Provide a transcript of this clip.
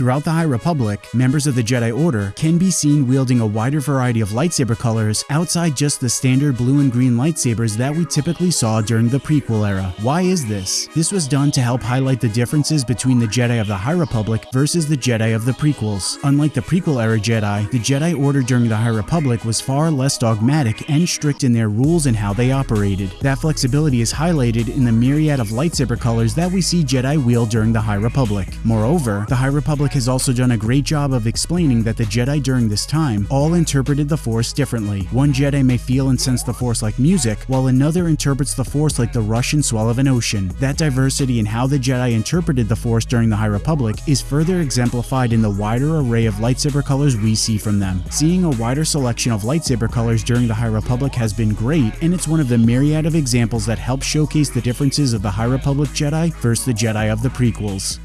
Throughout the High Republic, members of the Jedi Order can be seen wielding a wider variety of lightsaber colors outside just the standard blue and green lightsabers that we typically saw during the prequel era. Why is this? This was done to help highlight the differences between the Jedi of the High Republic versus the Jedi of the prequels. Unlike the prequel era Jedi, the Jedi Order during the High Republic was far less dogmatic and strict in their rules and how they operated. That flexibility is highlighted in the myriad of lightsaber colors that we see Jedi wield during the High Republic. Moreover, the High Republic has also done a great job of explaining that the Jedi during this time all interpreted the Force differently. One Jedi may feel and sense the Force like music, while another interprets the Force like the rush and swell of an ocean. That diversity in how the Jedi interpreted the Force during the High Republic is further exemplified in the wider array of lightsaber colors we see from them. Seeing a wider selection of lightsaber colors during the High Republic has been great, and it's one of the myriad of examples that help showcase the differences of the High Republic Jedi versus the Jedi of the prequels.